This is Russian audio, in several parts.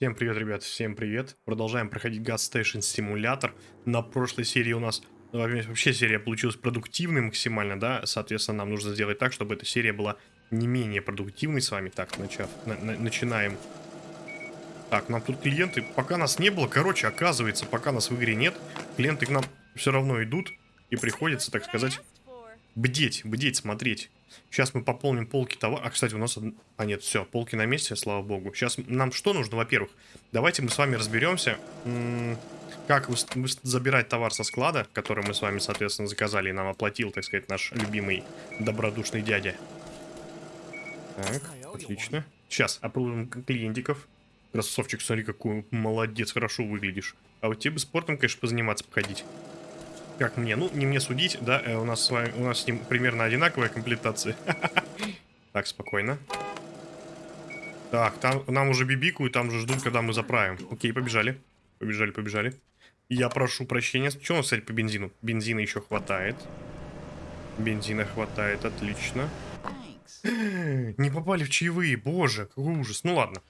Всем привет, ребят, всем привет. Продолжаем проходить Gas Station Simulator. На прошлой серии у нас ну, вообще серия получилась продуктивной максимально, да, соответственно, нам нужно сделать так, чтобы эта серия была не менее продуктивной с вами. Так, начав, на, на, начинаем. Так, нам тут клиенты, пока нас не было, короче, оказывается, пока нас в игре нет, клиенты к нам все равно идут, и приходится, так сказать, бдеть, бдеть, смотреть. Сейчас мы пополним полки товара. А, кстати, у нас... А, нет, все, полки на месте, слава богу. Сейчас нам что нужно, во-первых? Давайте мы с вами разберемся, как забирать товар со склада, который мы с вами, соответственно, заказали и нам оплатил, так сказать, наш любимый добродушный дядя. Так, отлично. Сейчас, опробуем клиентиков. Красавчик, смотри, какой молодец, хорошо выглядишь. А вот тебе бы спортом, конечно, позаниматься, походить. Как мне? Ну, не мне судить, да, э, у нас с вами, у нас с ним примерно одинаковая комплектация. Так, спокойно. Так, там нам уже бибикают, там уже ждут, когда мы заправим. Окей, побежали. Побежали, побежали. Я прошу прощения. Что у нас, кстати, по бензину? Бензина еще хватает. Бензина хватает, отлично. Не попали в чаевые, боже, какой ужас. Ну ладно.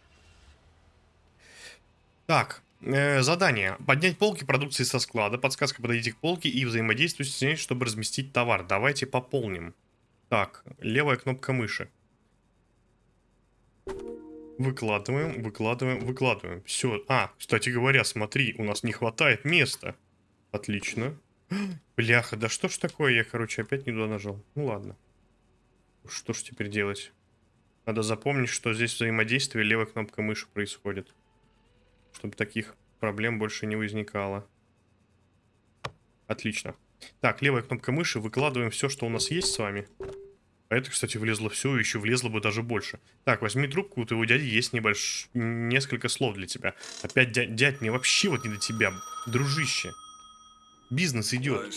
Так, задание. Поднять полки продукции со склада. Подсказка подойдите к полке и взаимодействуйте с ней, чтобы разместить товар. Давайте пополним. Так, левая кнопка мыши. Выкладываем, выкладываем, выкладываем. Все. А, кстати говоря, смотри, у нас не хватает места. Отлично. Бляха, да что ж такое? Я, короче, опять не туда нажал. Ну ладно. Что ж теперь делать? Надо запомнить, что здесь взаимодействие левой кнопкой мыши происходит чтобы таких проблем больше не возникало. Отлично. Так, левая кнопка мыши, выкладываем все, что у нас есть с вами. А это, кстати, влезло все, еще влезло бы даже больше. Так, возьми трубку, у твоего дяди есть небольш... несколько слов для тебя. Опять, дядь, дядь, мне вообще вот не до тебя, дружище. Бизнес идет.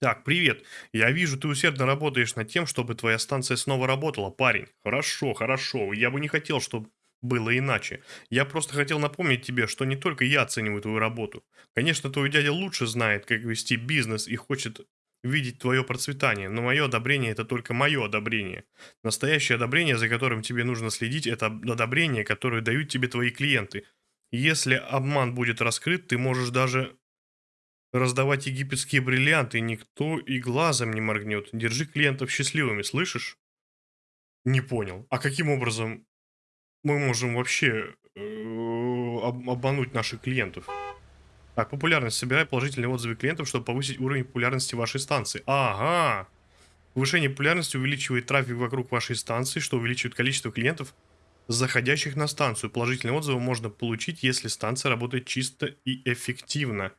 Так, привет. Я вижу, ты усердно работаешь над тем, чтобы твоя станция снова работала, парень. Хорошо, хорошо. Я бы не хотел, чтобы было иначе. Я просто хотел напомнить тебе, что не только я оцениваю твою работу. Конечно, твой дядя лучше знает, как вести бизнес и хочет видеть твое процветание, но мое одобрение это только мое одобрение. Настоящее одобрение, за которым тебе нужно следить, это одобрение, которое дают тебе твои клиенты. Если обман будет раскрыт, ты можешь даже раздавать египетские бриллианты, никто и глазом не моргнет. Держи клиентов счастливыми, слышишь? Не понял. А каким образом мы можем вообще э, обмануть наших клиентов? Так, популярность. Собирай положительные отзывы клиентов, чтобы повысить уровень популярности вашей станции. Ага. Повышение популярности увеличивает трафик вокруг вашей станции, что увеличивает количество клиентов, заходящих на станцию. Положительные отзывы можно получить, если станция работает чисто и эффективно.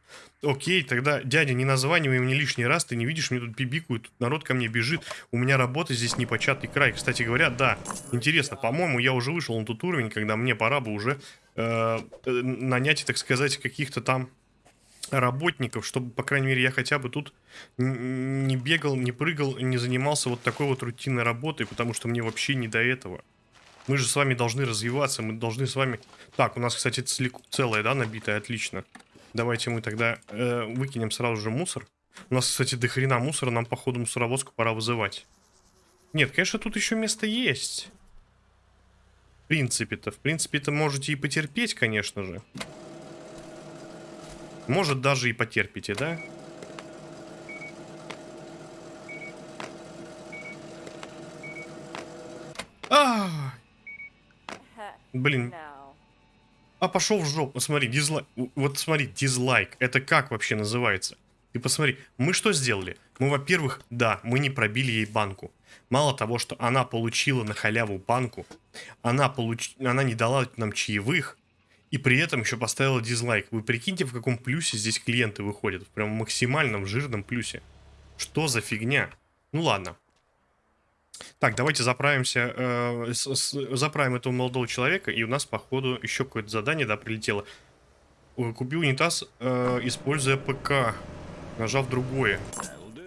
Окей, тогда, дядя, не названивай мне лишний раз, ты не видишь, мне тут бибикают, тут народ ко мне бежит, у меня работа здесь непочатый край. Кстати говоря, да, интересно, по-моему, я уже вышел на тот уровень, когда мне пора бы уже э, э нанять, так сказать, каких-то там работников, чтобы, по крайней мере, я хотя бы тут не бегал, не прыгал, не занимался вот такой вот рутинной работой, потому что мне вообще не до этого. Мы же с вами должны развиваться, мы должны с вами... Так, у нас, кстати, целое, да, набитое, отлично. Давайте мы тогда э, выкинем сразу же мусор. У нас, кстати, до хрена мусора, нам, походу, мусоровозку пора вызывать. Нет, конечно, тут еще место есть. В принципе-то, в принципе-то можете и потерпеть, конечно же. Может, даже и потерпите, да? А, Блин. А пошел в жопу. Смотри, дизлайк. Вот смотри, дизлайк. Это как вообще называется? Ты посмотри, мы что сделали? Мы, во-первых, да, мы не пробили ей банку. Мало того, что она получила на халяву банку, она, получ... она не дала нам чаевых, и при этом еще поставила дизлайк. Вы прикиньте, в каком плюсе здесь клиенты выходят. Прям максимальном жирном плюсе. Что за фигня? Ну ладно. Так, давайте заправимся, э, заправим этого молодого человека, и у нас, походу, еще какое-то задание, да, прилетело. Купи унитаз, э, используя ПК, нажав другое.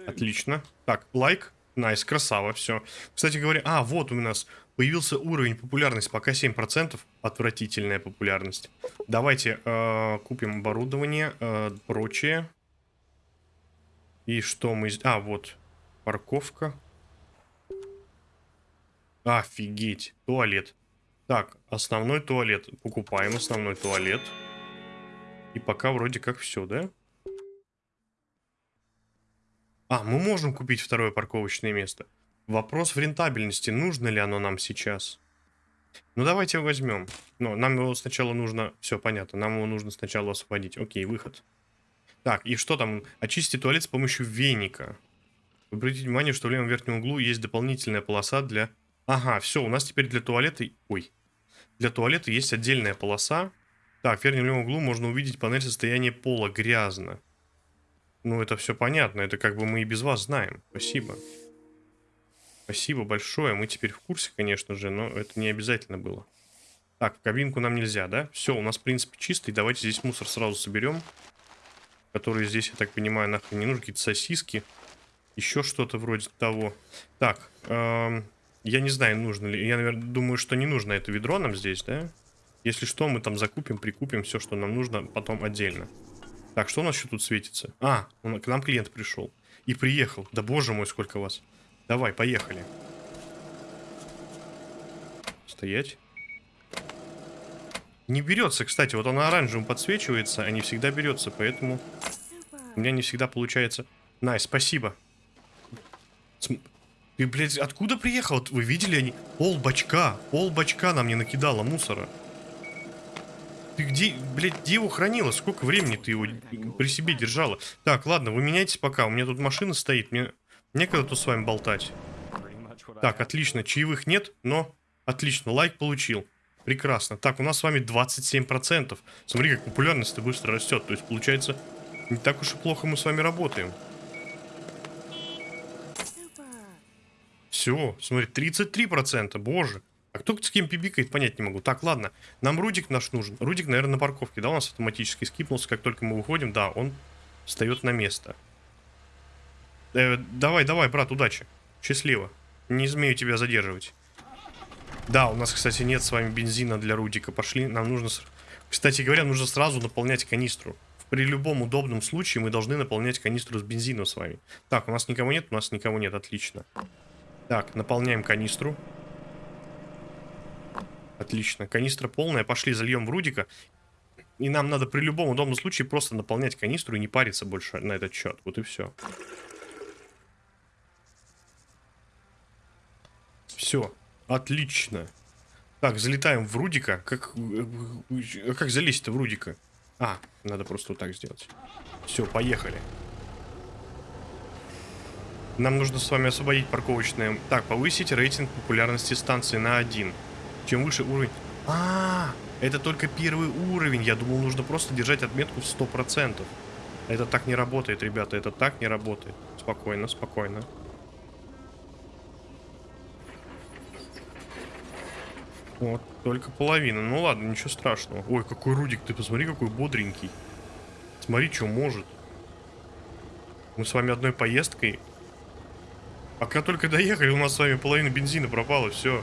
Отлично. Так, лайк, найс, красава, все. Кстати говоря, а, вот у нас появился уровень популярности, пока 7%, отвратительная популярность. Давайте э, купим оборудование, э, прочее. И что мы... А, вот, парковка. Офигеть. Туалет. Так, основной туалет. Покупаем основной туалет. И пока вроде как все, да? А, мы можем купить второе парковочное место. Вопрос в рентабельности. Нужно ли оно нам сейчас? Ну, давайте его возьмем. Но нам его сначала нужно... Все, понятно. Нам его нужно сначала освободить. Окей, выход. Так, и что там? Очистить туалет с помощью веника. Обратите внимание, что в левом верхнем углу есть дополнительная полоса для... Ага, все, у нас теперь для туалета... Ой. Для туалета есть отдельная полоса. Так, в верхнем углу можно увидеть панель состояния пола. Грязно. Ну, это все понятно. Это как бы мы и без вас знаем. Спасибо. Спасибо большое. Мы теперь в курсе, конечно же, но это не обязательно было. Так, в кабинку нам нельзя, да? Все, у нас, в принципе, чистый. Давайте здесь мусор сразу соберем. Которые здесь, я так понимаю, нахрен не нужны. Какие-то сосиски. Еще что-то вроде того. Так, эм, я не знаю, нужно ли. Я, наверное, думаю, что не нужно это ведро нам здесь, да? Если что, мы там закупим, прикупим все, что нам нужно, потом отдельно. Так, что у нас еще тут светится? А, к нам клиент пришел. И приехал. Да боже мой, сколько вас. Давай, поехали. Стоять. Не берется, кстати, вот он оранжевым подсвечивается, а не всегда берется, поэтому у меня не всегда получается. Най, спасибо. Ты, блядь, откуда приехал? Вы видели они? Пол бачка, пол бачка нам не накидало мусора. Ты где, блядь, где его хранила? Сколько времени ты его при себе держала? Так, ладно, вы меняйтесь пока. У меня тут машина стоит. Мне Некогда тут с вами болтать. Так, отлично. Чаевых нет, но отлично. Лайк получил. Прекрасно. Так, у нас с вами 27%. Смотри, как популярность-то быстро растет. То есть, получается, не так уж и плохо мы с вами работаем. Все, смотри, 33%. Боже. А кто с кем пибикает, понять не могу. Так, ладно. Нам Рудик наш нужен. Рудик, наверное, на парковке, да, у нас автоматически скипнулся. Как только мы выходим, да, он встает на место. Э, давай, давай, брат, удачи. Счастливо. Не смею тебя задерживать. Да, у нас, кстати, нет с вами бензина для Рудика. Пошли, нам нужно... Кстати говоря, нужно сразу наполнять канистру. При любом удобном случае мы должны наполнять канистру с бензином с вами. Так, у нас никого нет? У нас никого нет, отлично. Так, наполняем канистру. Отлично, канистра полная. Пошли, зальем в Рудика. И нам надо при любом удобном случае просто наполнять канистру и не париться больше на этот счет. Вот и все. Все, отлично. Так, залетаем в Рудика. Как, э, как залезть-то в Рудика? А, надо просто вот так сделать. Все, поехали. Нам нужно с вами освободить парковочное. Так, повысить рейтинг популярности станции на один. Чем выше уровень... А, -а, а, это только первый уровень. Я думал, нужно просто держать отметку в 100%. Это так не работает, ребята. Это так не работает. Спокойно, спокойно. Вот, только половина. Ну ладно, ничего страшного. Ой, какой Рудик, ты посмотри, какой бодренький. Смотри, что может. Мы с вами одной поездкой. Пока только доехали, у нас с вами половина бензина пропала, все.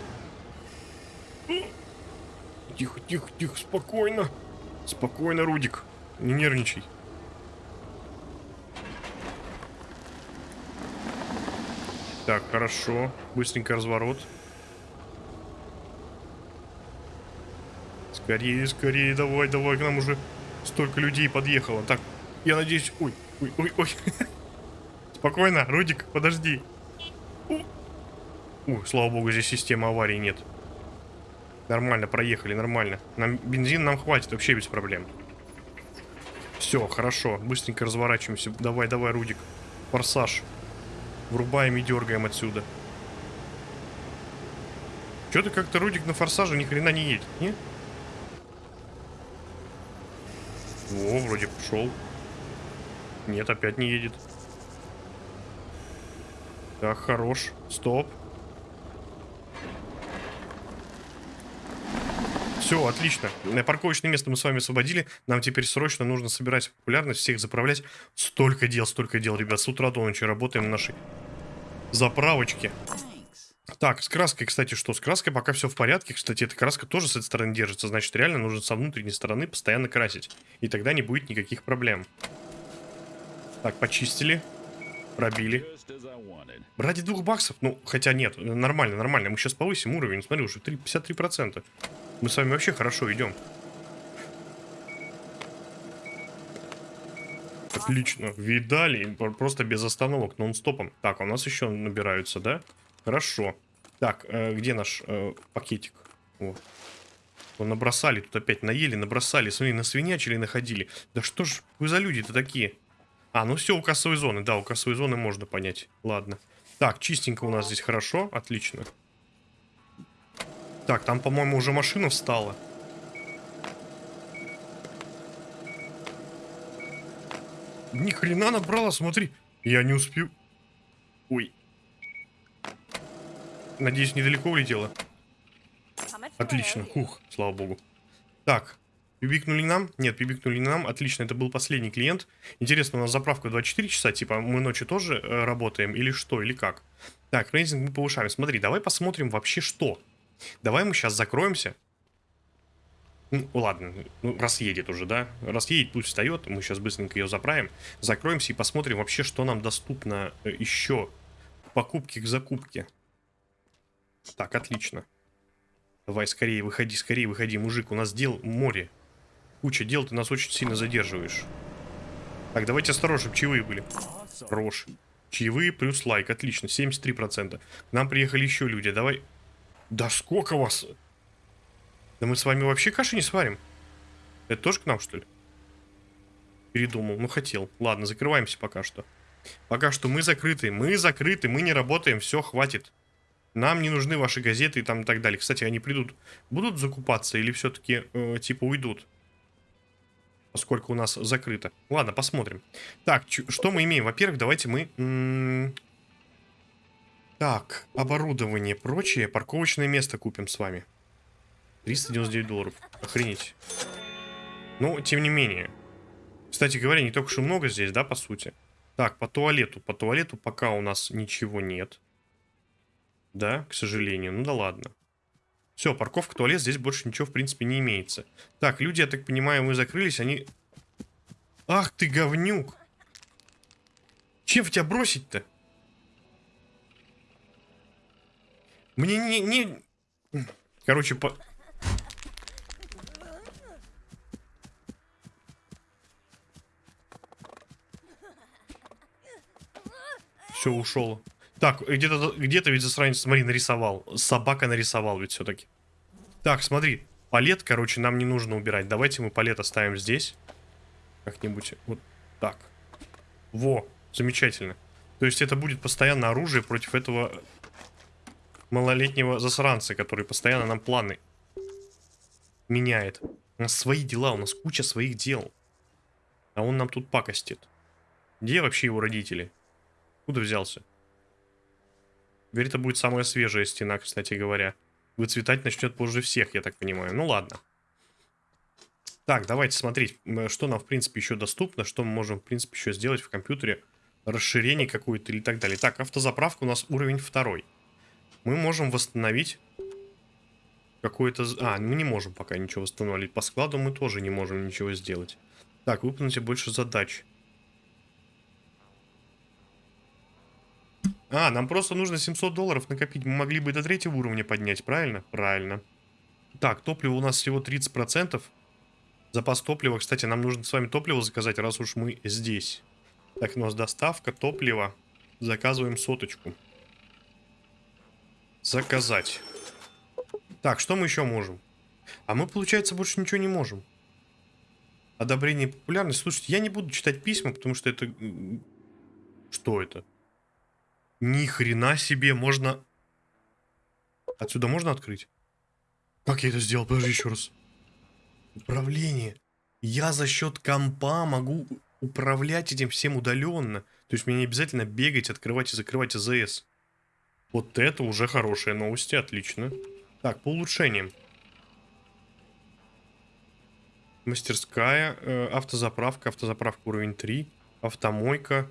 Тихо, тихо, тихо, спокойно. Спокойно, Рудик. Не нервничай. Так, хорошо. Быстренько разворот. Скорее, скорее, давай, давай, к нам уже столько людей подъехало. Так, я надеюсь... Ой, ой, ой, ой. Спокойно, Рудик, подожди. Ой, слава богу, здесь системы аварии нет. Нормально, проехали, нормально. Нам бензин нам хватит вообще без проблем. Все, хорошо, быстренько разворачиваемся. Давай, давай, Рудик. Форсаж. Врубаем и дергаем отсюда. Что-то как-то Рудик на форсаже ни хрена не едет, не? О, вроде пошел. Нет, опять не едет. Так, хорош. Стоп. Все, отлично. Парковочное место мы с вами освободили. Нам теперь срочно нужно собирать популярность, всех заправлять. Столько дел, столько дел, ребят. С утра до ночи работаем на нашей заправочке. Так, с краской, кстати, что? С краской пока все в порядке. Кстати, эта краска тоже с этой стороны держится. Значит, реально нужно со внутренней стороны постоянно красить. И тогда не будет никаких проблем. Так, почистили. Пробили. Ради двух баксов? Ну, хотя нет, нормально, нормально. Мы сейчас повысим уровень. Смотри, уже 3, 53%. Мы с вами вообще хорошо идем. Отлично. Видали? Просто без остановок, нон-стопом. Так, а у нас еще набираются, да? Хорошо. Так, э, где наш э, пакетик? Вот. Набросали, тут опять наели, набросали. Смотри, на свинячили находили. Да что ж вы за люди-то такие? А, ну все, у кассовой зоны. Да, у кассовой зоны можно понять. Ладно. Так, чистенько у нас здесь хорошо. Отлично. Так, там, по-моему, уже машина встала. Ни хрена набрала, смотри. Я не успел. Ой. Надеюсь, недалеко улетела. Отлично. Хух, слава богу. Так, Пибикнули нам? Нет, пибикнули нам. Отлично, это был последний клиент. Интересно, у нас заправка 24 часа, типа мы ночью тоже э, работаем или что, или как? Так, рейтинг мы повышаем. Смотри, давай посмотрим вообще что. Давай мы сейчас закроемся. Ну, ладно, ну, раз едет уже, да? Раз едет, пусть встает, мы сейчас быстренько ее заправим. Закроемся и посмотрим вообще, что нам доступно э, еще. Покупки к закупке. Так, отлично. Давай, скорее, выходи, скорее, выходи, мужик, у нас дел море куча дел, ты нас очень сильно задерживаешь. Так, давайте осторожно, чтобы чаевые были. Хорош. Чаевые плюс лайк, отлично, 73%. К нам приехали еще люди, давай... Да сколько вас? Да мы с вами вообще каши не сварим. Это тоже к нам, что ли? Передумал, ну хотел. Ладно, закрываемся пока что. Пока что мы закрыты, мы закрыты, мы не работаем, все, хватит. Нам не нужны ваши газеты и там и так далее. Кстати, они придут, будут закупаться или все-таки э, типа уйдут? Поскольку у нас закрыто. Ладно, посмотрим. Так, что мы имеем? Во-первых, давайте мы... Так, оборудование, прочее. Парковочное место купим с вами. 399 долларов. Охренеть. Ну, тем не менее. Кстати говоря, не только что много здесь, да, по сути? Так, по туалету. По туалету пока у нас ничего нет. Да, к сожалению. Ну да ладно. Все, парковка, туалет, здесь больше ничего, в принципе, не имеется. Так, люди, я так понимаю, мы закрылись, они... Ах ты, говнюк! Чем в тебя бросить-то? Мне не... не... Короче, по... Все, ушел. Так, где-то где, ведь засранец, смотри, нарисовал. Собака нарисовал ведь все-таки. Так, смотри. Палет, короче, нам не нужно убирать. Давайте мы палет оставим здесь. Как-нибудь вот так. Во, замечательно. То есть это будет постоянно оружие против этого малолетнего засранца, который постоянно нам планы меняет. У нас свои дела, у нас куча своих дел. А он нам тут пакостит. Где вообще его родители? Куда взялся? Теперь это будет самая свежая стена, кстати говоря. Выцветать начнет позже всех, я так понимаю. Ну ладно. Так, давайте смотреть, что нам, в принципе, еще доступно, что мы можем, в принципе, еще сделать в компьютере. Расширение какое-то или так далее. Так, автозаправка у нас уровень второй. Мы можем восстановить какое-то... А, мы не можем пока ничего восстановить. По складу мы тоже не можем ничего сделать. Так, выполните больше задач. А, нам просто нужно 700 долларов накопить. Мы могли бы до третьего уровня поднять, правильно? Правильно. Так, топливо у нас всего 30%. Запас топлива. Кстати, нам нужно с вами топливо заказать, раз уж мы здесь. Так, у нас доставка топлива. Заказываем соточку. Заказать. Так, что мы еще можем? А мы, получается, больше ничего не можем. Одобрение популярности. Слушайте, я не буду читать письма, потому что это... Что это? Ни хрена себе, можно... Отсюда можно открыть? Как я это сделал? Подожди еще раз. Управление. Я за счет компа могу управлять этим всем удаленно. То есть мне не обязательно бегать, открывать и закрывать АЗС. Вот это уже хорошие новости, отлично. Так, по улучшениям. Мастерская, э, автозаправка, автозаправка уровень 3, автомойка,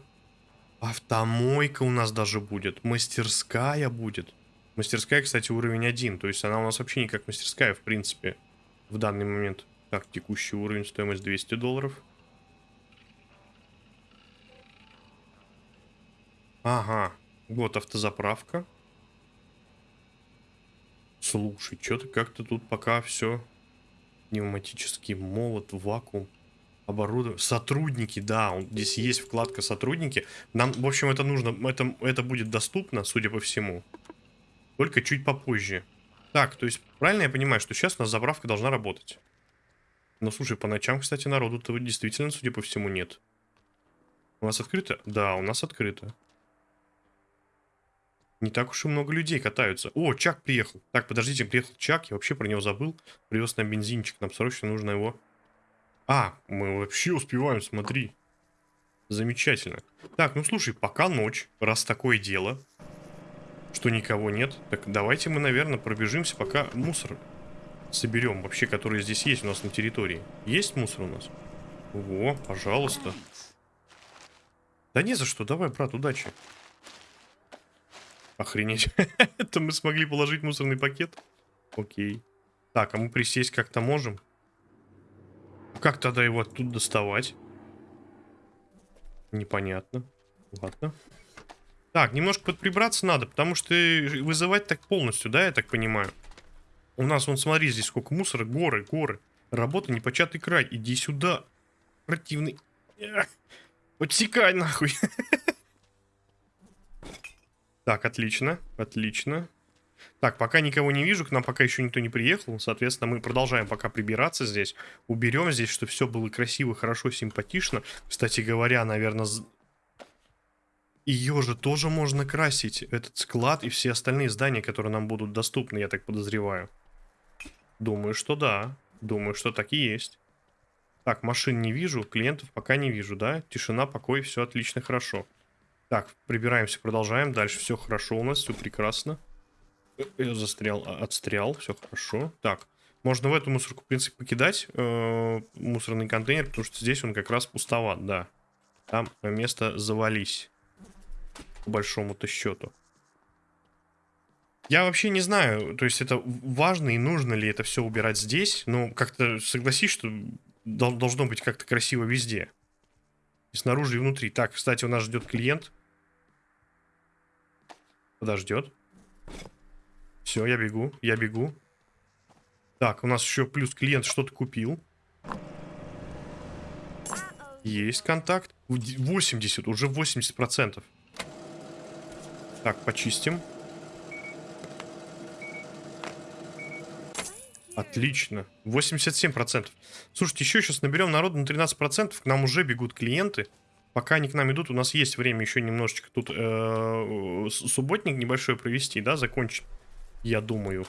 Автомойка у нас даже будет. Мастерская будет. Мастерская, кстати, уровень 1. То есть она у нас вообще не как мастерская, в принципе, в данный момент. Так, текущий уровень, стоимость 200 долларов. Ага, вот автозаправка. Слушай, что-то как-то тут пока все пневматический молот, вакуум, оборудование. Сотрудники, да, он, здесь есть вкладка сотрудники. Нам, в общем, это нужно, это, это будет доступно, судя по всему. Только чуть попозже. Так, то есть, правильно я понимаю, что сейчас у нас заправка должна работать? Ну, слушай, по ночам, кстати, народу-то действительно, судя по всему, нет. У нас открыто? Да, у нас открыто. Не так уж и много людей катаются. О, Чак приехал. Так, подождите, приехал Чак, я вообще про него забыл. Привез нам бензинчик, нам срочно нужно его... А, мы вообще успеваем, смотри. Замечательно. Так, ну слушай, пока ночь, раз такое дело, что никого нет, так давайте мы, наверное, пробежимся, пока мусор соберем вообще, который здесь есть у нас на территории. Есть мусор у нас? О, пожалуйста. Да не за что, давай, брат, удачи. Охренеть. Это мы смогли положить мусорный пакет? Окей. Так, а мы присесть как-то можем? Как тогда его оттуда доставать? Непонятно. Ладно. Так, немножко подприбраться надо, потому что вызывать так полностью, да, я так понимаю? У нас, вон, смотри, здесь сколько мусора, горы, горы. Работа непочатый край. Иди сюда, противный. Подсекай нахуй. Так, отлично, отлично. Так, пока никого не вижу, к нам пока еще никто не приехал. Соответственно, мы продолжаем пока прибираться здесь. Уберем здесь, чтобы все было красиво, хорошо, симпатично. Кстати говоря, наверное... Ее же тоже можно красить, этот склад и все остальные здания, которые нам будут доступны, я так подозреваю. Думаю, что да. Думаю, что так и есть. Так, машин не вижу, клиентов пока не вижу, да? Тишина, покой, все отлично, хорошо. Так, прибираемся, продолжаем. Дальше все хорошо у нас, все прекрасно. Я застрял, а, отстрял, все хорошо. Так, можно в эту мусорку, в принципе, покидать э, мусорный контейнер, потому что здесь он как раз пустоват, да. Там место завались. По большому-то счету. Я вообще не знаю, то есть это важно и нужно ли это все убирать здесь. Но как-то согласись, что должно быть как-то красиво везде. И снаружи, и внутри. Так, кстати, у нас ждет клиент. Подождет. Все, я бегу, я бегу. Так, у нас еще плюс клиент что-то купил. Есть контакт. 80, уже 80%. Так, почистим. Отлично. 87%. Слушайте, еще сейчас наберем народу на 13%. К нам уже бегут клиенты. Пока они к нам идут, у нас есть время еще немножечко тут э, субботник небольшой провести, да, закончить. Я думаю.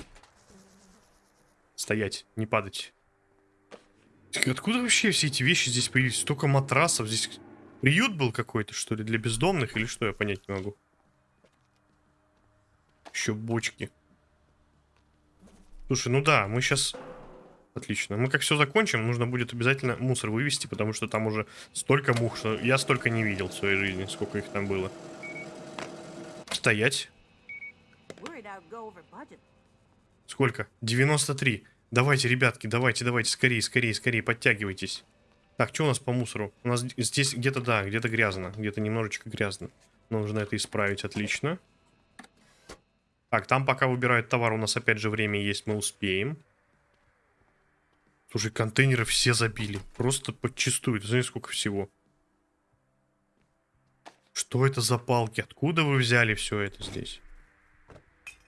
Стоять, не падать. Откуда вообще все эти вещи здесь появились? Столько матрасов. Здесь приют был какой-то, что ли, для бездомных или что, я понять не могу. Еще бочки. Слушай, ну да, мы сейчас... Отлично. Мы как все закончим, нужно будет обязательно мусор вывести, потому что там уже столько мух, что я столько не видел в своей жизни, сколько их там было. Стоять. Сколько? 93. Давайте, ребятки, давайте, давайте, скорее, скорее, скорее, подтягивайтесь. Так, что у нас по мусору? У нас здесь где-то, да, где-то грязно, где-то немножечко грязно. Нужно это исправить, отлично. Так, там пока выбирают товар, у нас опять же время есть, мы успеем. Слушай, контейнеры все забили. Просто подчистую. Ты знаешь, сколько всего. Что это за палки? Откуда вы взяли все это здесь?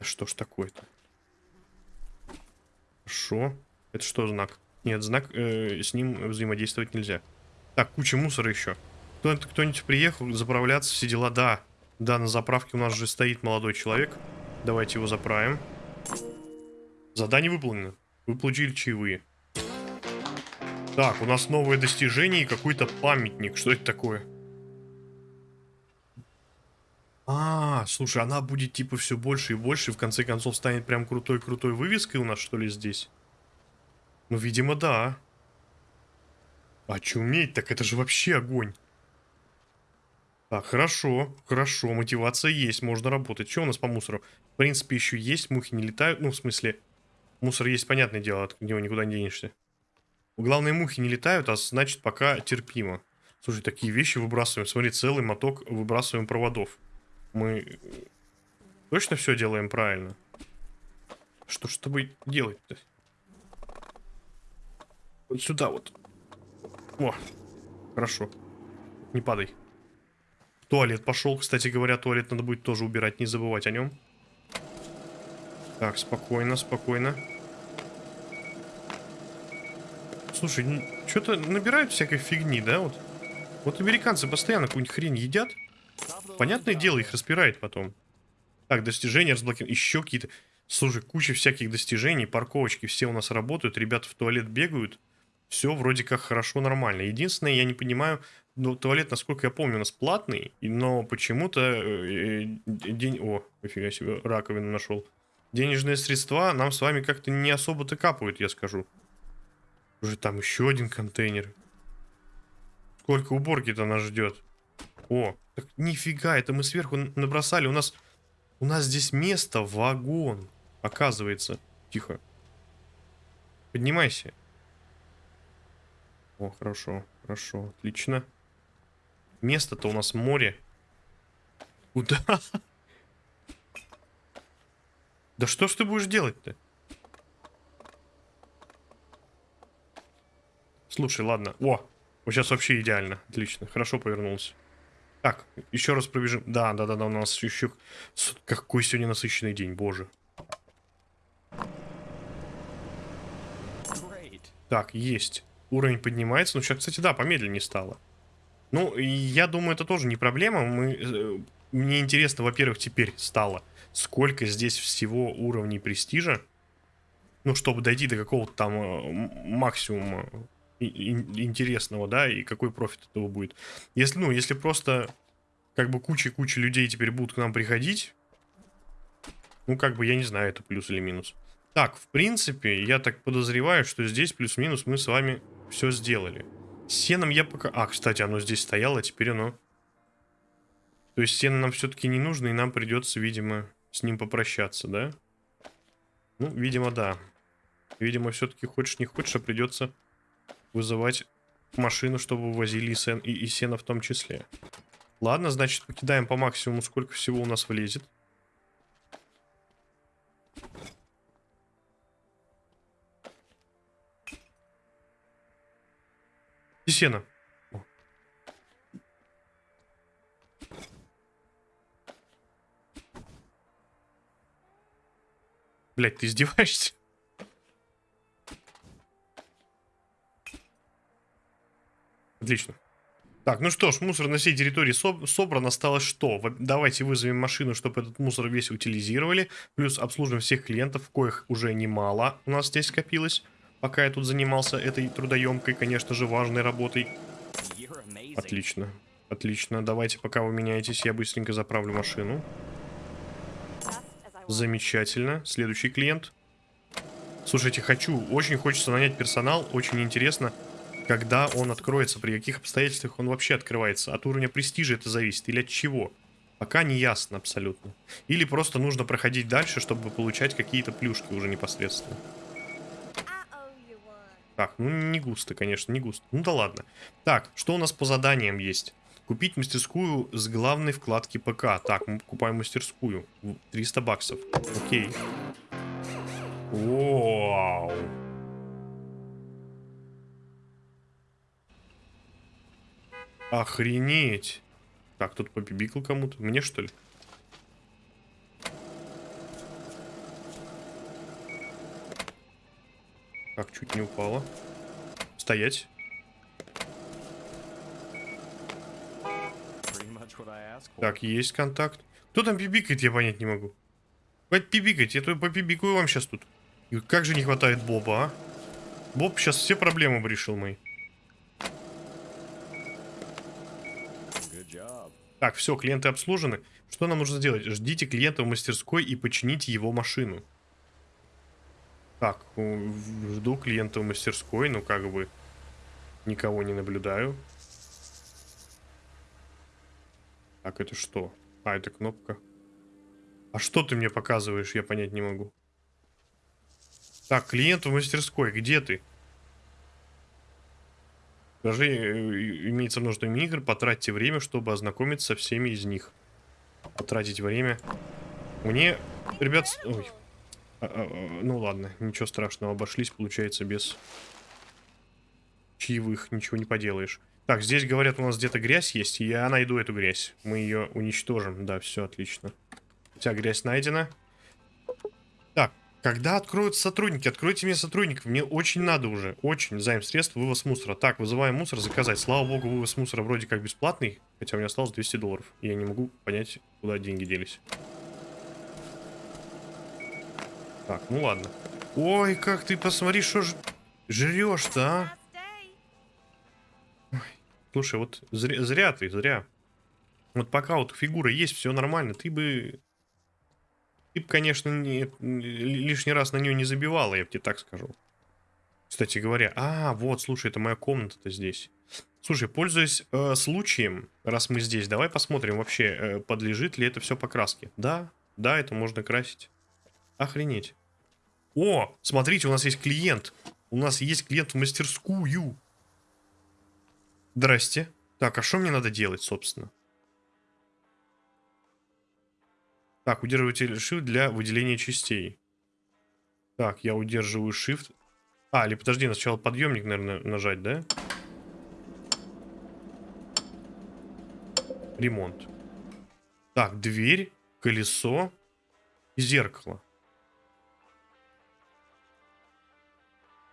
Что ж такое-то? Хорошо. Это что знак? Нет, знак, э, с ним взаимодействовать нельзя. Так, куча мусора еще. Кто-нибудь приехал заправляться, все дела? Да. Да, на заправке у нас же стоит молодой человек. Давайте его заправим. Задание выполнено. Вы получили чаевые. Так, у нас новое достижение и какой-то памятник. Что это такое? А, слушай, она будет типа все больше и больше, и в конце концов станет прям крутой-крутой вывеской у нас, что ли, здесь? Ну, видимо, да. А чуметь, так это же вообще огонь. Так, хорошо, хорошо, мотивация есть, можно работать. Что у нас по мусору? В принципе, еще есть, мухи не летают. Ну, в смысле, мусор есть, понятное дело, от него никуда не денешься. Главные мухи не летают, а значит, пока терпимо. Слушай, такие вещи выбрасываем. Смотри, целый моток выбрасываем проводов. Мы точно все делаем правильно? Что ж тобой делать-то? Вот сюда вот. О, хорошо. Не падай. Туалет пошел. Кстати говоря, туалет надо будет тоже убирать, не забывать о нем. Так, спокойно, спокойно. Слушай, что-то набирают всякой фигни, да, вот? Вот американцы постоянно какую-нибудь хрень едят. Понятное дело, их распирает потом. Так, достижения разблокированы. Еще какие-то... Слушай, куча всяких достижений, парковочки все у нас работают, ребята в туалет бегают. Все вроде как хорошо, нормально. Единственное, я не понимаю, ну, туалет, насколько я помню, у нас платный, но почему-то э, э, день... О, офига себе, раковину нашел. Денежные средства нам с вами как-то не особо-то капают, я скажу. Уже там еще один контейнер. Сколько уборки-то нас ждет? О, так нифига, это мы сверху набросали. У нас, у нас здесь место, вагон, оказывается. Тихо. Поднимайся. О, хорошо, хорошо, отлично. Место-то у нас море. Куда? Да что ж ты будешь делать-то? Слушай, ладно. О, вот сейчас вообще идеально. Отлично, хорошо повернулся. Так, еще раз пробежим. Да, да, да, да, у нас еще... Какой сегодня насыщенный день, боже. Так, есть. Уровень поднимается. Ну, сейчас, кстати, да, помедленнее стало. Ну, я думаю, это тоже не проблема. Мы, э, мне интересно, во-первых, теперь стало, сколько здесь всего уровней престижа. Ну, чтобы дойти до какого-то там э, максимума интересного, да, и какой профит этого будет. Если, ну, если просто как бы куча-куча людей теперь будут к нам приходить, ну, как бы, я не знаю, это плюс или минус. Так, в принципе, я так подозреваю, что здесь плюс-минус мы с вами все сделали. Сеном я пока... А, кстати, оно здесь стояло, теперь оно... То есть сено нам все-таки не нужно, и нам придется, видимо, с ним попрощаться, да? Ну, видимо, да. Видимо, все-таки хочешь не хочешь, а придется вызывать машину, чтобы возили и, сен... и, и сено в том числе. Ладно, значит, покидаем по максимуму, сколько всего у нас влезет. И сено. Блять, ты издеваешься? Отлично. Так, ну что ж, мусор на всей территории со собран. Осталось что? Давайте вызовем машину, чтобы этот мусор весь утилизировали. Плюс обслужим всех клиентов, коих уже немало у нас здесь скопилось пока я тут занимался этой трудоемкой, конечно же, важной работой. Отлично. Отлично. Давайте, пока вы меняетесь, я быстренько заправлю машину. Замечательно. Следующий клиент. Слушайте, хочу, очень хочется нанять персонал. Очень интересно, когда он откроется, при каких обстоятельствах он вообще открывается. От уровня престижа это зависит или от чего. Пока не ясно абсолютно. Или просто нужно проходить дальше, чтобы получать какие-то плюшки уже непосредственно. Так, ну не густо, конечно, не густо. Ну да ладно. Так, что у нас по заданиям есть? Купить мастерскую с главной вкладки ПК. Так, мы покупаем мастерскую. 300 баксов. Окей. Вау. Охренеть. Так, тут попибикал кому-то. Мне что ли? Как чуть не упала. Стоять. Так, есть контакт. Кто там пибикает, я понять не могу. Хватит пибикать, я тут попибикаю вам сейчас тут. И как же не хватает Боба, а? Боб сейчас все проблемы решил мои. Так, все, клиенты обслужены. Что нам нужно сделать? Ждите клиента в мастерской и почините его машину. Так, жду клиента в мастерской, но как бы никого не наблюдаю. Так, это что? А, это кнопка. А что ты мне показываешь, я понять не могу. Так, клиент в мастерской, где ты? Даже э, имеется множество игр, потратьте время, чтобы ознакомиться со всеми из них. потратить время. Мне, ребят... Ой. А, а, а, ну ладно, ничего страшного, обошлись, получается, без чаевых, ничего не поделаешь. Так, здесь, говорят, у нас где-то грязь есть, и я найду эту грязь. Мы ее уничтожим, да, все отлично. Вся грязь найдена. Когда откроют сотрудники? Откройте мне сотрудников, мне очень надо уже, очень. Займ средств, вывоз мусора. Так, вызываем мусор, заказать. Слава богу, вывоз мусора вроде как бесплатный, хотя у меня осталось 200 долларов. Я не могу понять, куда деньги делись. Так, ну ладно. Ой, как ты посмотри, что ж... жрешь-то, а? Ой, слушай, вот зря, зря ты, зря. Вот пока вот фигура есть, все нормально, ты бы... Ты бы, конечно, не, лишний раз на нее не забивала, я бы тебе так скажу. Кстати говоря, а, вот, слушай, это моя комната-то здесь. Слушай, пользуясь э, случаем, раз мы здесь, давай посмотрим вообще, э, подлежит ли это все покраске. Да, да, это можно красить. Охренеть. О, смотрите, у нас есть клиент. У нас есть клиент в мастерскую. Здрасте. Так, а что мне надо делать, собственно? Так, удерживатель Shift для выделения частей. Так, я удерживаю Shift. А, или подожди, сначала подъемник, наверное, нажать, да? Ремонт. Так, дверь, колесо и зеркало.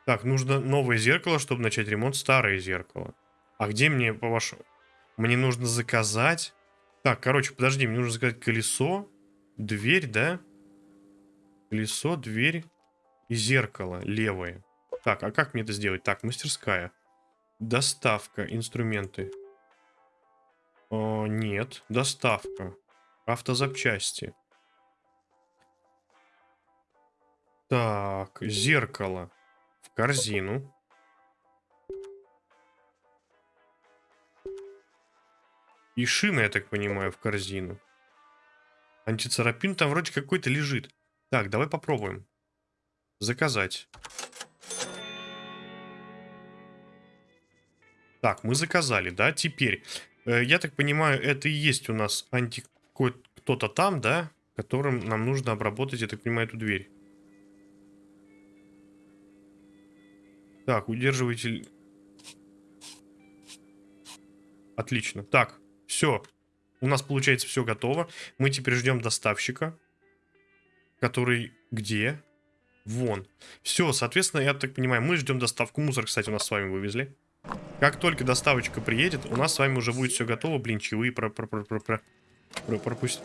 Так, нужно новое зеркало, чтобы начать ремонт старое зеркало. А где мне, по-вашему... Мне нужно заказать... Так, короче, подожди, мне нужно заказать колесо, дверь, да? Колесо, дверь и зеркало левое. Так, а как мне это сделать? Так, мастерская. Доставка, инструменты. О, нет, доставка. Автозапчасти. Так, зеркало корзину. И шина, я так понимаю, в корзину. Антицарапин там вроде какой-то лежит. Так, давай попробуем. Заказать. Так, мы заказали, да? Теперь, э, я так понимаю, это и есть у нас анти... кто-то там, да? Которым нам нужно обработать, я так понимаю, эту дверь. Так, удерживатель... Отлично. Так, все. У нас, получается, все готово. Мы теперь ждем доставщика. Который где? Вон. Все, соответственно, я так понимаю, мы ждем доставку. Мусор, кстати, у нас с вами вывезли. Как только доставочка приедет, у нас с вами уже будет все готово. Блин, чаевые про про про про про про пропусть.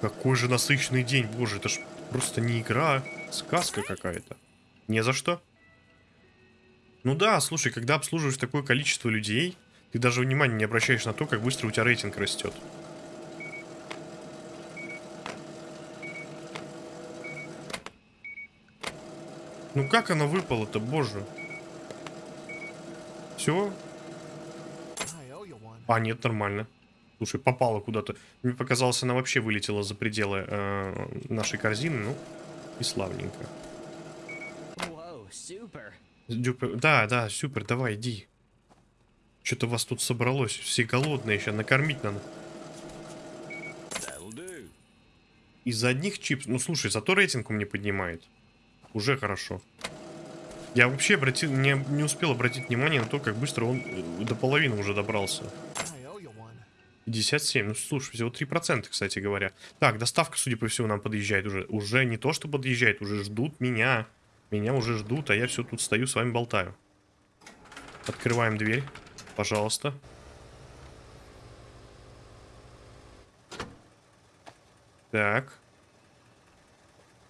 Какой же насыщенный день. Боже, это ж просто не игра, а сказка какая-то. Не за что. Ну да, слушай, когда обслуживаешь такое количество людей, ты даже внимания не обращаешь на то, как быстро у тебя рейтинг растет. Ну как оно выпало-то, боже? Все? А, нет, нормально. Слушай, попало куда-то. Мне показалось, она вообще вылетела за пределы э, нашей корзины. Ну, и славненько. Дюпер... Да, да, супер, давай, иди. Что-то вас тут собралось. Все голодные еще, накормить надо. Из-за одних чипс... Ну, слушай, зато рейтинг у меня поднимает. Уже хорошо. Я вообще обратил, не, не успел обратить внимание на то, как быстро он э, до половины уже добрался. 57. Ну, слушай, всего 3%, кстати говоря. Так, доставка, судя по всему, нам подъезжает уже. Уже не то, что подъезжает, уже ждут меня. Меня уже ждут, а я все тут стою, с вами болтаю. Открываем дверь, пожалуйста. Так.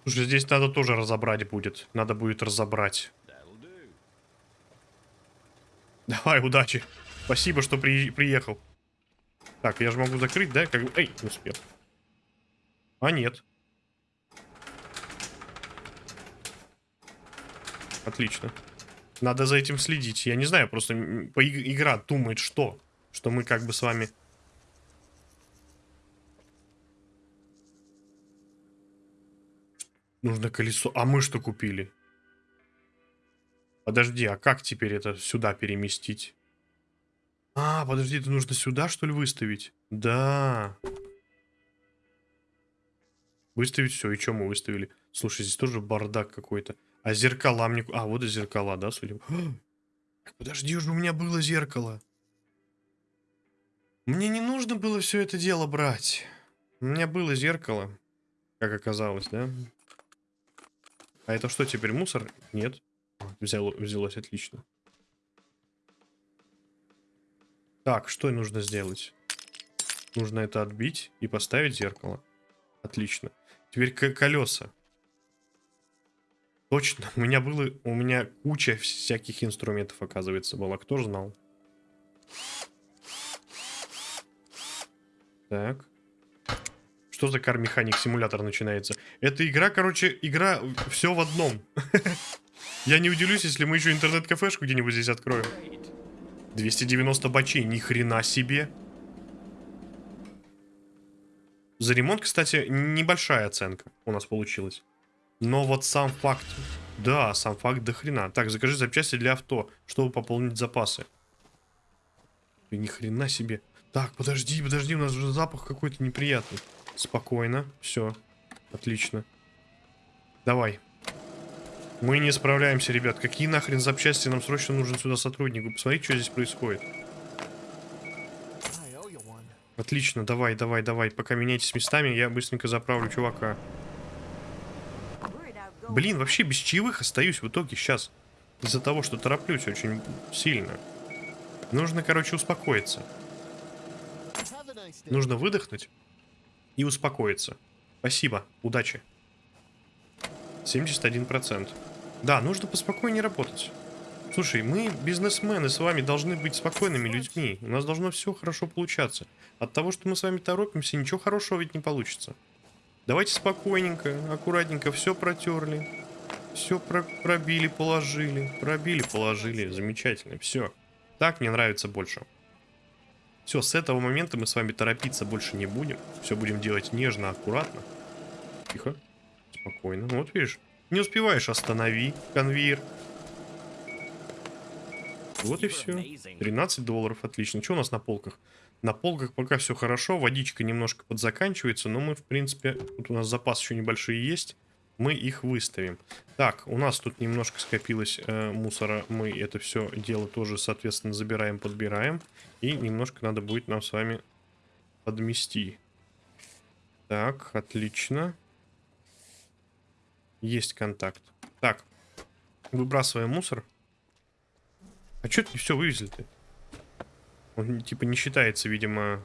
Слушай, здесь надо тоже разобрать будет. Надо будет разобрать. Давай, удачи. Спасибо, что при... приехал. Так, я же могу закрыть, да? Как... Эй, не успел. А, нет. Отлично. Надо за этим следить. Я не знаю, просто игра думает что? Что мы как бы с вами... Нужно колесо. А мы что купили? Подожди, а как теперь это сюда переместить? А, подожди, это нужно сюда, что ли, выставить? Да. Выставить все. И что мы выставили? Слушай, здесь тоже бардак какой-то. А зеркала мне... А, вот и зеркала, да, судя... Подожди, уже у меня было зеркало. Мне не нужно было все это дело брать. У меня было зеркало, как оказалось, да? А это что, теперь мусор? Нет. Взяло, взялось, отлично. Так, что нужно сделать? Нужно это отбить и поставить зеркало. Отлично. Теперь колеса. Точно, у меня было, у меня куча всяких инструментов, оказывается, была. Кто же знал? Так. Что за кар-механик симулятор начинается? Эта игра, короче, игра все в одном. Я не удивлюсь, если мы еще интернет-кафешку где-нибудь здесь откроем. 290 бачей, ни хрена себе. За ремонт, кстати, небольшая оценка у нас получилась. Но вот сам факт... Да, сам факт до хрена. Так, закажи запчасти для авто, чтобы пополнить запасы. Ни хрена себе. Так, подожди, подожди, у нас уже запах какой-то неприятный. Спокойно, все. Отлично. Давай. Мы не справляемся, ребят. Какие нахрен запчасти? Нам срочно нужен сюда сотрудник. Вы посмотрите, что здесь происходит. Отлично, давай, давай, давай. Пока меняйтесь местами, я быстренько заправлю чувака. Блин, вообще без чаевых остаюсь в итоге сейчас. Из-за того, что тороплюсь очень сильно. Нужно, короче, успокоиться. Нужно выдохнуть и успокоиться. Спасибо, удачи. 71%. Да, нужно поспокойнее работать. Слушай, мы, бизнесмены, с вами должны быть спокойными людьми. У нас должно все хорошо получаться. От того, что мы с вами торопимся, ничего хорошего ведь не получится. Давайте спокойненько, аккуратненько все протерли. Все про пробили, положили. Пробили, положили. Замечательно, все. Так мне нравится больше. Все, с этого момента мы с вами торопиться больше не будем. Все будем делать нежно, аккуратно. Тихо. Спокойно. Ну, вот видишь, не успеваешь, останови конвейер. Вот и все. 13 долларов, отлично. Что у нас на полках? На полках пока все хорошо, водичка немножко подзаканчивается, но мы, в принципе, тут у нас запас еще небольшие есть, мы их выставим. Так, у нас тут немножко скопилось э, мусора, мы это все дело тоже, соответственно, забираем, подбираем, и немножко надо будет нам с вами подмести. Так, отлично. Есть контакт. Так, выбрасываем мусор. А что ты все вывезли-то? Он типа не считается, видимо,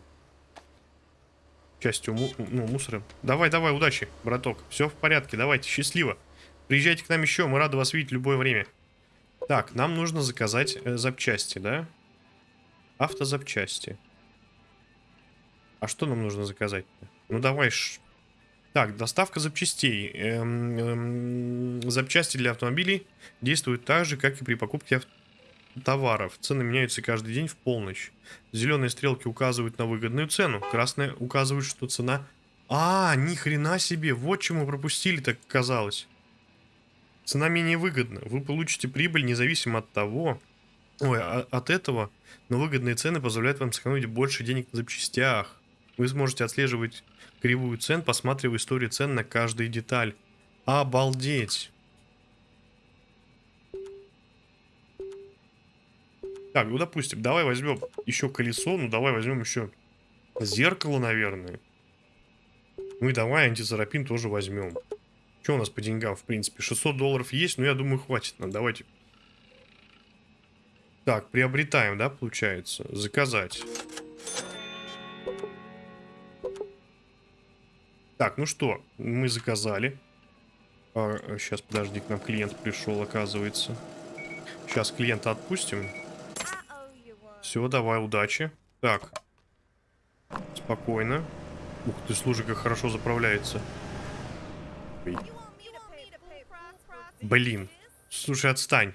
частью му ну, мусора. Давай, давай, удачи, браток. Все в порядке, давайте, счастливо. Приезжайте к нам еще, мы рады вас видеть в любое время. Так, нам нужно заказать э, запчасти, да? Автозапчасти. А что нам нужно заказать? Ну давай. Ш... Так, доставка запчастей. Эм, эм, запчасти для автомобилей действуют так же, как и при покупке авто товаров. Цены меняются каждый день в полночь. Зеленые стрелки указывают на выгодную цену. Красные указывают, что цена... А, ни хрена себе, вот чему пропустили, так казалось. Цена менее выгодна. Вы получите прибыль независимо от того... Ой, а, от этого, но выгодные цены позволяют вам сэкономить больше денег на запчастях. Вы сможете отслеживать кривую цен, посматривая историю цен на каждую деталь. Обалдеть! Так, ну допустим, давай возьмем еще колесо, ну давай возьмем еще зеркало, наверное. Ну и давай антизарапин тоже возьмем. Что у нас по деньгам, в принципе? 600 долларов есть, но я думаю, хватит нам. Давайте. Так, приобретаем, да, получается? Заказать. Так, ну что, мы заказали. А, сейчас, подожди, к нам клиент пришел, оказывается. Сейчас клиента отпустим. Все, давай, удачи. Так. Спокойно. Ух ты, слушай, как хорошо заправляется. Блин. Слушай, отстань.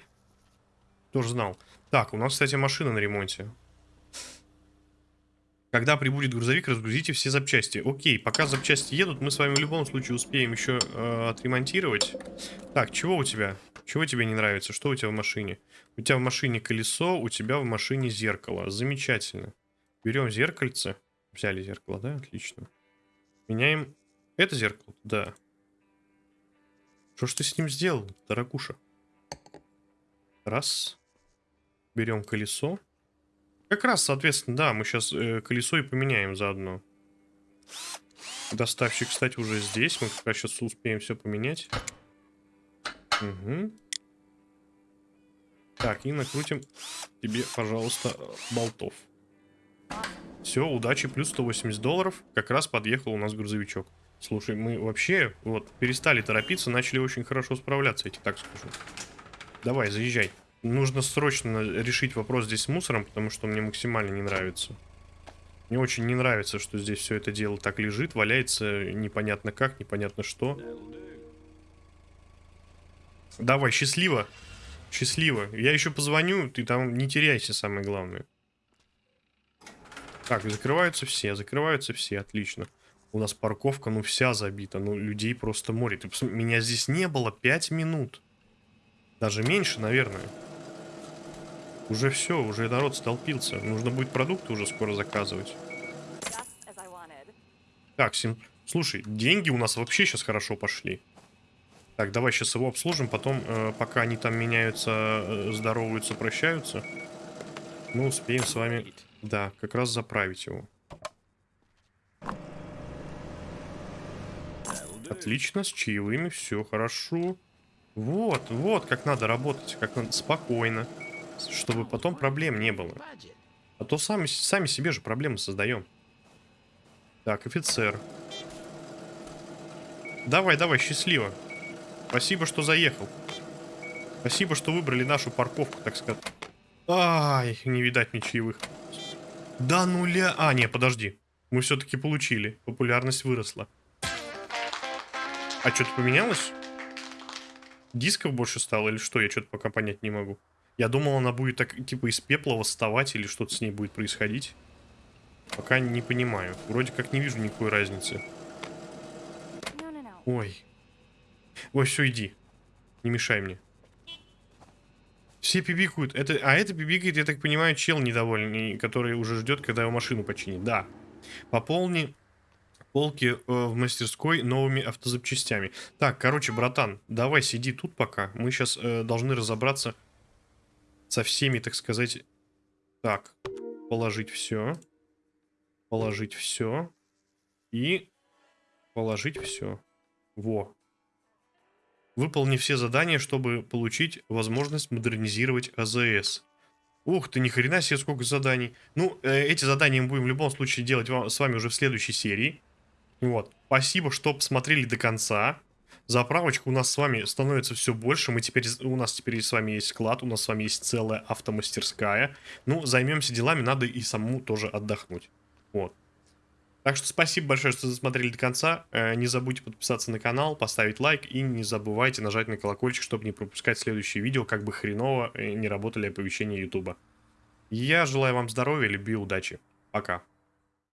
Тоже знал. Так, у нас, кстати, машина на ремонте. Когда прибудет грузовик, разгрузите все запчасти. Окей, пока запчасти едут, мы с вами в любом случае успеем еще э, отремонтировать. Так, чего у тебя? Чего тебе не нравится? Что у тебя в машине? У тебя в машине колесо, у тебя в машине зеркало. Замечательно. Берем зеркальце. Взяли зеркало, да? Отлично. Меняем Это зеркало? Да. Что ж ты с ним сделал, дорогуша? Раз. Берем колесо. Как раз, соответственно, да, мы сейчас э, колесо и поменяем заодно. Доставщик, кстати, уже здесь. Мы как раз сейчас успеем все поменять. Угу. Так, и накрутим тебе, пожалуйста, болтов. Все, удачи, плюс 180 долларов. Как раз подъехал у нас грузовичок. Слушай, мы вообще вот перестали торопиться, начали очень хорошо справляться, я тебе так скажу. Давай, заезжай. Нужно срочно решить вопрос здесь с мусором, потому что мне максимально не нравится. Мне очень не нравится, что здесь все это дело так лежит, валяется непонятно как, непонятно что. Давай, счастливо. Счастливо. Я еще позвоню, ты там не теряйся, самое главное. Так, закрываются все, закрываются все, отлично. У нас парковка, ну, вся забита, ну, людей просто море. Ты меня здесь не было 5 минут. Даже меньше, наверное. Уже все, уже народ столпился. Нужно будет продукты уже скоро заказывать. Так, Сим... Слушай, деньги у нас вообще сейчас хорошо пошли. Так, давай сейчас его обслужим, потом, э, пока они там меняются, э, здороваются, прощаются, мы успеем с вами, да, как раз заправить его. Отлично, с чаевыми, все хорошо. Вот, вот, как надо работать, как надо, спокойно чтобы потом проблем не было. А то сами, сами себе же проблемы создаем. Так, офицер. Давай, давай, счастливо. Спасибо, что заехал. Спасибо, что выбрали нашу парковку, так сказать. Ай, не видать ничьевых. Да нуля... А, не, подожди. Мы все-таки получили. Популярность выросла. А что-то поменялось? Дисков больше стало или что? Я что-то пока понять не могу. Я думал, она будет так, типа, из пепла восставать или что-то с ней будет происходить. Пока не понимаю. Вроде как не вижу никакой разницы. Ой. Ой, все, иди. Не мешай мне. Все пибикают. Это, а это пибикает, я так понимаю, чел недовольный, который уже ждет, когда его машину починит. Да. Пополни полки э, в мастерской новыми автозапчастями. Так, короче, братан, давай сиди тут пока. Мы сейчас э, должны разобраться со всеми, так сказать... Так, положить все. Положить все. И положить все. Во. Выполни все задания, чтобы получить возможность модернизировать АЗС. Ух ты, ни хрена себе, сколько заданий. Ну, э, эти задания мы будем в любом случае делать вам, с вами уже в следующей серии. Вот. Спасибо, что посмотрели до конца. Заправочка у нас с вами становится все больше. Мы теперь, у нас теперь с вами есть склад, у нас с вами есть целая автомастерская. Ну, займемся делами, надо и самому тоже отдохнуть. Вот. Так что спасибо большое, что досмотрели до конца. Э, не забудьте подписаться на канал, поставить лайк и не забывайте нажать на колокольчик, чтобы не пропускать следующие видео, как бы хреново э, не работали оповещения ютуба. Я желаю вам здоровья, любви, удачи. Пока.